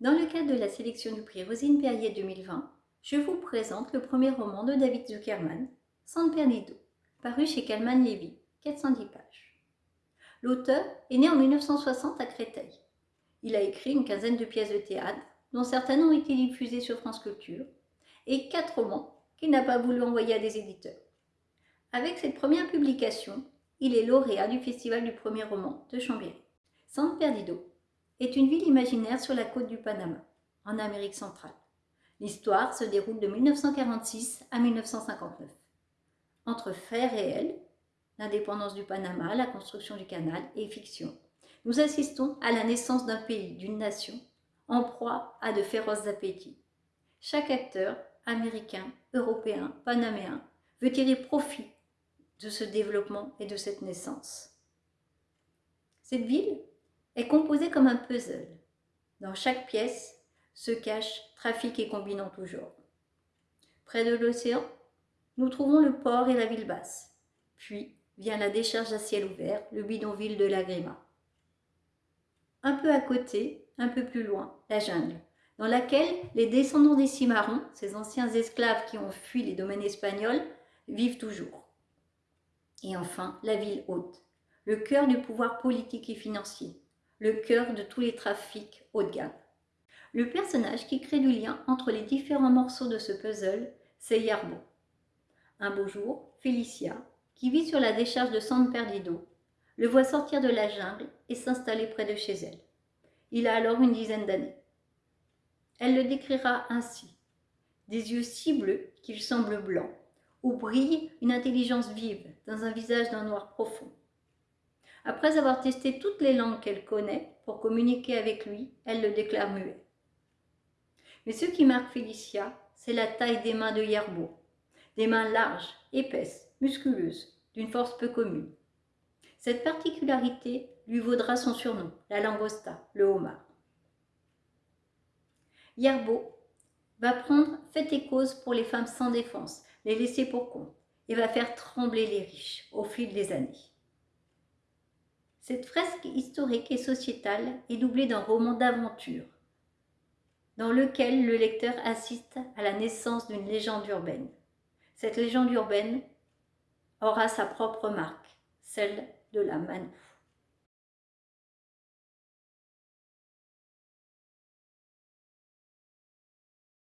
Dans le cadre de la sélection du prix Rosine Perrier 2020, je vous présente le premier roman de David Zuckerman, San Perdido, paru chez Calman Levy, 410 pages. L'auteur est né en 1960 à Créteil. Il a écrit une quinzaine de pièces de théâtre, dont certaines ont été diffusées sur France Culture, et quatre romans qu'il n'a pas voulu envoyer à des éditeurs. Avec cette première publication, il est lauréat du Festival du premier roman de Chambéry. San Perdido est une ville imaginaire sur la côte du Panama, en Amérique centrale. L'histoire se déroule de 1946 à 1959. Entre faits réels, l'indépendance du Panama, la construction du canal et fiction, nous assistons à la naissance d'un pays, d'une nation, en proie à de féroces appétits. Chaque acteur, américain, européen, panaméen, veut tirer profit de ce développement et de cette naissance. Cette ville est composée comme un puzzle. Dans chaque pièce se cachent trafic et combinant genre. Près de l'océan, nous trouvons le port et la ville basse. Puis vient la décharge à ciel ouvert, le bidonville de l'Agrima. Un peu à côté, un peu plus loin, la jungle, dans laquelle les descendants des Cimarrons, ces anciens esclaves qui ont fui les domaines espagnols, vivent toujours. Et enfin, la ville haute, le cœur du pouvoir politique et financier, le cœur de tous les trafics haut de gamme. Le personnage qui crée du lien entre les différents morceaux de ce puzzle, c'est Yarbo. Un beau jour, Félicia, qui vit sur la décharge de San Perdido, le voit sortir de la jungle et s'installer près de chez elle. Il a alors une dizaine d'années. Elle le décrira ainsi. Des yeux si bleus qu'ils semblent blancs, où brille une intelligence vive dans un visage d'un noir profond. Après avoir testé toutes les langues qu'elle connaît pour communiquer avec lui, elle le déclare muet. Mais ce qui marque Félicia, c'est la taille des mains de Yerbo. Des mains larges, épaisses, musculeuses, d'une force peu commune. Cette particularité lui vaudra son surnom, la langosta, le homard. Yerbo va prendre fait et cause pour les femmes sans défense, les laisser pour compte, et va faire trembler les riches au fil des années. Cette fresque historique et sociétale est doublée d'un roman d'aventure, dans lequel le lecteur assiste à la naissance d'une légende urbaine. Cette légende urbaine aura sa propre marque, celle de la manne.